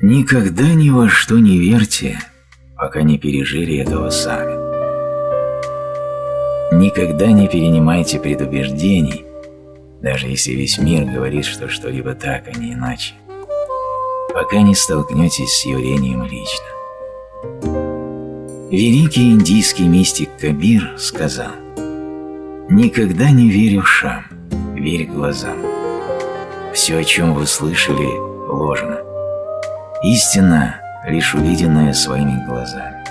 Никогда ни во что не верьте, пока не пережили этого сами. Никогда не перенимайте предубеждений, даже если весь мир говорит, что что-либо так, а не иначе, пока не столкнетесь с явлением лично. Великий индийский мистик Кабир сказал «Никогда не верь ушам, верь глазам. Все, о чем вы слышали, ложно. Истина – лишь увиденная своими глазами.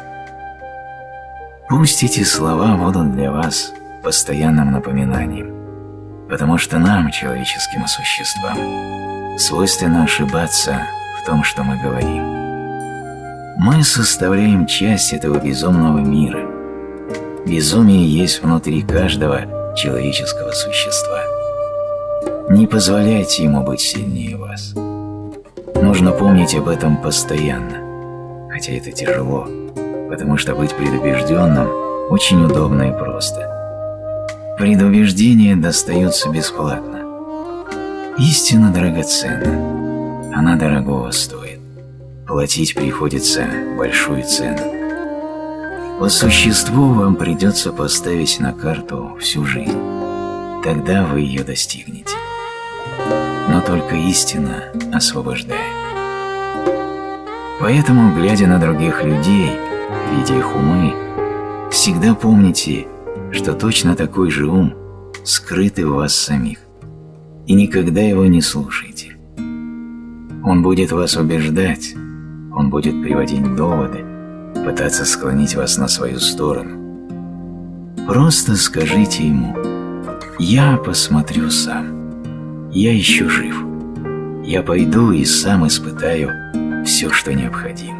Пусть эти слова будут для вас постоянным напоминанием, потому что нам, человеческим существам, свойственно ошибаться в том, что мы говорим. Мы составляем часть этого безумного мира. Безумие есть внутри каждого человеческого существа. Не позволяйте ему быть сильнее вас. Нужно помнить об этом постоянно, хотя это тяжело, потому что быть предубежденным очень удобно и просто. Предубеждения достаются бесплатно. Истина драгоценна, она дорогого стоит. Платить приходится большую цену. По существу вам придется поставить на карту всю жизнь. Тогда вы ее достигнете только истина освобождает. Поэтому, глядя на других людей, видя их умы, всегда помните, что точно такой же ум скрыт в вас самих, и никогда его не слушайте. Он будет вас убеждать, он будет приводить доводы, пытаться склонить вас на свою сторону. Просто скажите ему «Я посмотрю сам». Я еще жив. Я пойду и сам испытаю все, что необходимо.